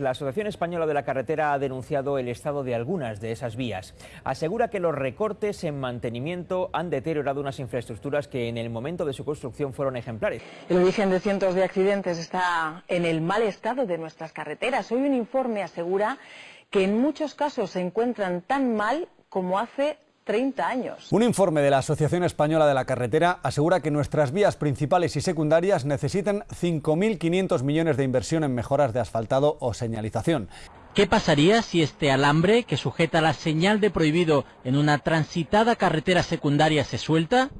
La Asociación Española de la Carretera ha denunciado el estado de algunas de esas vías. Asegura que los recortes en mantenimiento han deteriorado unas infraestructuras que en el momento de su construcción fueron ejemplares. El origen de cientos de accidentes está en el mal estado de nuestras carreteras. Hoy un informe asegura que en muchos casos se encuentran tan mal como hace 30 años. Un informe de la Asociación Española de la Carretera asegura que nuestras vías principales y secundarias necesitan 5.500 millones de inversión en mejoras de asfaltado o señalización. ¿Qué pasaría si este alambre que sujeta la señal de prohibido en una transitada carretera secundaria se suelta?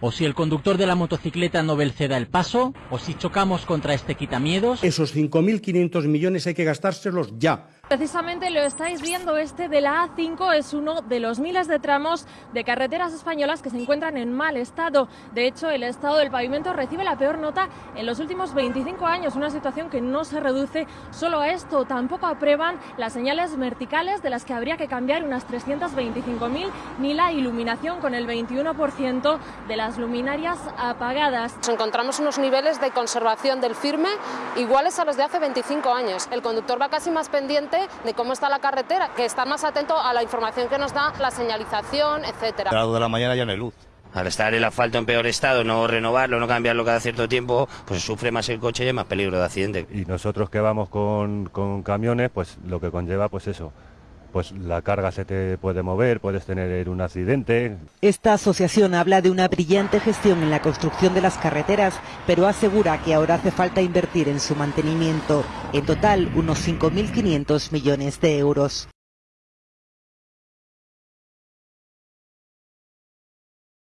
¿O si el conductor de la motocicleta no ceda el paso? ¿O si chocamos contra este quitamiedos? Esos 5.500 millones hay que gastárselos ya Precisamente lo estáis viendo, este de la A5 es uno de los miles de tramos de carreteras españolas que se encuentran en mal estado. De hecho, el estado del pavimento recibe la peor nota en los últimos 25 años, una situación que no se reduce solo a esto. Tampoco aprueban las señales verticales de las que habría que cambiar unas 325.000, ni la iluminación con el 21% de las luminarias apagadas. Encontramos unos niveles de conservación del firme iguales a los de hace 25 años. El conductor va casi más pendiente de cómo está la carretera, que está más atento a la información que nos da la señalización, etcétera. A las de la mañana ya no hay luz. Al estar el asfalto en peor estado, no renovarlo, no cambiarlo cada cierto tiempo, pues sufre más el coche y hay más peligro de accidente. Y nosotros que vamos con, con camiones, pues lo que conlleva, pues eso, pues la carga se te puede mover, puedes tener un accidente. Esta asociación habla de una brillante gestión en la construcción de las carreteras, pero asegura que ahora hace falta invertir en su mantenimiento. En total, unos 5.500 millones de euros.